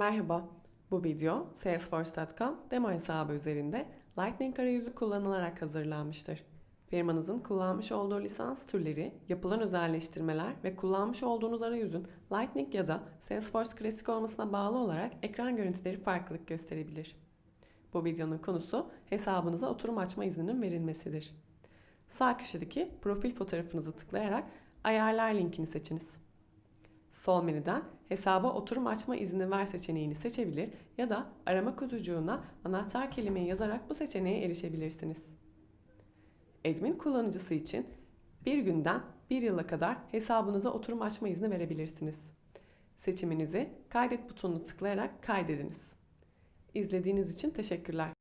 Merhaba, bu video Salesforce.com demo hesabı üzerinde Lightning arayüzü kullanılarak hazırlanmıştır. Firmanızın kullanmış olduğu lisans türleri, yapılan özelleştirmeler ve kullanmış olduğunuz arayüzün Lightning ya da Salesforce Classic olmasına bağlı olarak ekran görüntüleri farklılık gösterebilir. Bu videonun konusu hesabınıza oturum açma izninin verilmesidir. Sağ köşedeki profil fotoğrafınızı tıklayarak ayarlar linkini seçiniz. Sol menüden hesaba oturum açma izni ver seçeneğini seçebilir ya da arama kutucuğuna anahtar kelimeyi yazarak bu seçeneğe erişebilirsiniz. Admin kullanıcısı için bir günden bir yıla kadar hesabınıza oturum açma izni verebilirsiniz. Seçiminizi kaydet butonunu tıklayarak kaydediniz. İzlediğiniz için teşekkürler.